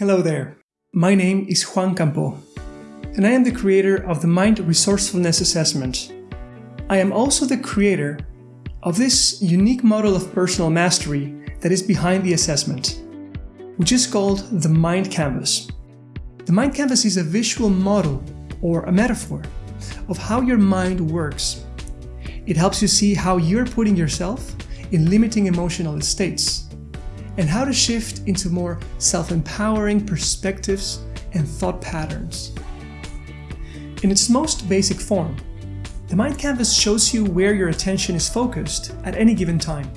Hello there. My name is Juan Campo, and I am the creator of the Mind Resourcefulness Assessment. I am also the creator of this unique model of personal mastery that is behind the assessment, which is called the Mind Canvas. The Mind Canvas is a visual model or a metaphor of how your mind works. It helps you see how you're putting yourself in limiting emotional states and how to shift into more self-empowering perspectives and thought patterns. In its most basic form, the Mind Canvas shows you where your attention is focused at any given time,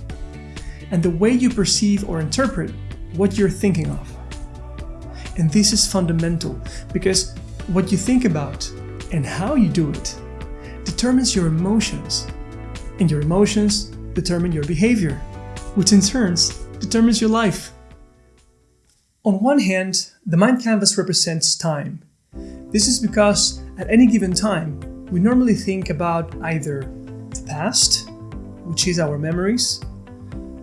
and the way you perceive or interpret what you're thinking of. And this is fundamental because what you think about and how you do it determines your emotions, and your emotions determine your behavior, which in turns determines your life. On one hand, the mind canvas represents time. This is because at any given time, we normally think about either the past, which is our memories,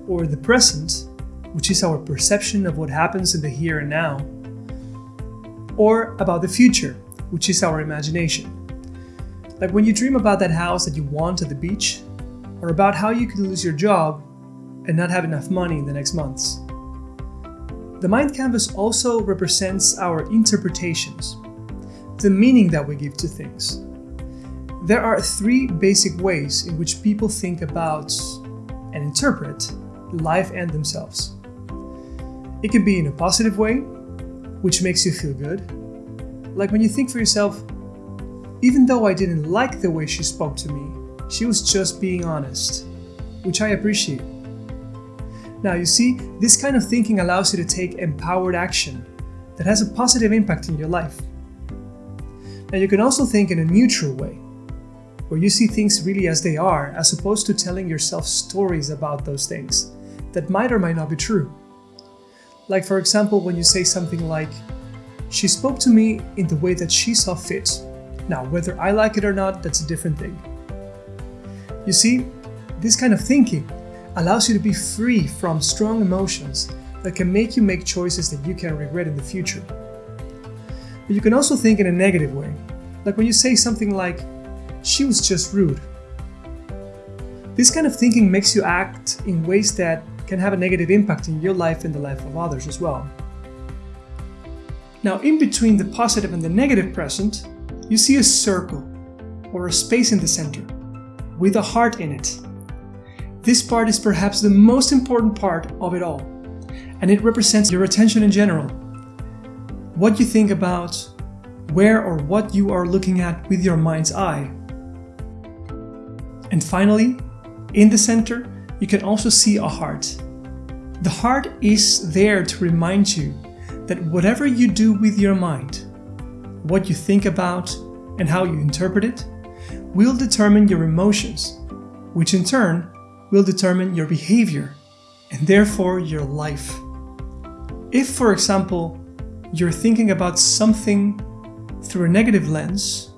or the present, which is our perception of what happens in the here and now, or about the future, which is our imagination. Like when you dream about that house that you want at the beach, or about how you could lose your job and not have enough money in the next months. The mind canvas also represents our interpretations, the meaning that we give to things. There are three basic ways in which people think about and interpret life and themselves. It can be in a positive way, which makes you feel good. Like when you think for yourself, even though I didn't like the way she spoke to me, she was just being honest, which I appreciate. Now you see, this kind of thinking allows you to take empowered action that has a positive impact in your life. Now you can also think in a neutral way, where you see things really as they are, as opposed to telling yourself stories about those things that might or might not be true. Like for example, when you say something like, she spoke to me in the way that she saw fit. Now, whether I like it or not, that's a different thing. You see, this kind of thinking allows you to be free from strong emotions that can make you make choices that you can regret in the future. But you can also think in a negative way, like when you say something like, she was just rude. This kind of thinking makes you act in ways that can have a negative impact in your life and the life of others as well. Now, in between the positive and the negative present, you see a circle or a space in the center with a heart in it. This part is perhaps the most important part of it all, and it represents your attention in general. What you think about, where or what you are looking at with your mind's eye. And finally, in the center, you can also see a heart. The heart is there to remind you that whatever you do with your mind, what you think about and how you interpret it, will determine your emotions, which in turn will determine your behavior and therefore your life. If, for example, you're thinking about something through a negative lens,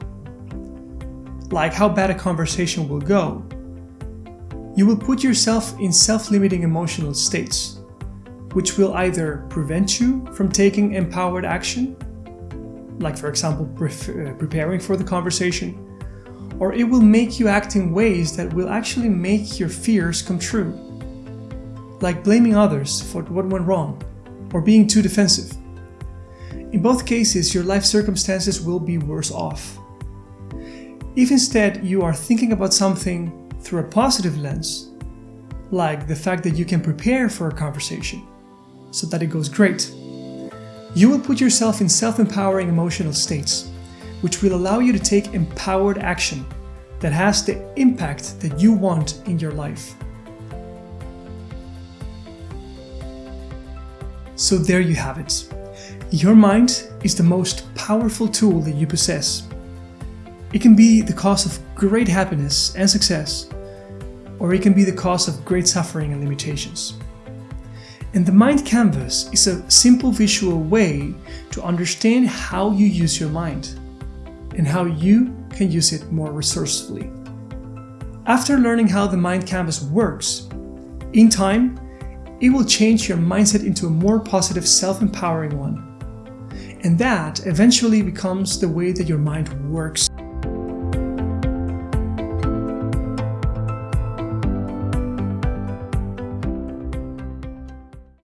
like how bad a conversation will go, you will put yourself in self-limiting emotional states, which will either prevent you from taking empowered action, like for example pre uh, preparing for the conversation, or it will make you act in ways that will actually make your fears come true. Like blaming others for what went wrong, or being too defensive. In both cases, your life circumstances will be worse off. If instead you are thinking about something through a positive lens, like the fact that you can prepare for a conversation so that it goes great, you will put yourself in self-empowering emotional states which will allow you to take empowered action that has the impact that you want in your life. So there you have it. Your mind is the most powerful tool that you possess. It can be the cause of great happiness and success, or it can be the cause of great suffering and limitations. And the mind canvas is a simple visual way to understand how you use your mind and how you can use it more resourcefully. After learning how the Mind Canvas works, in time, it will change your mindset into a more positive, self-empowering one, And that eventually becomes the way that your mind works.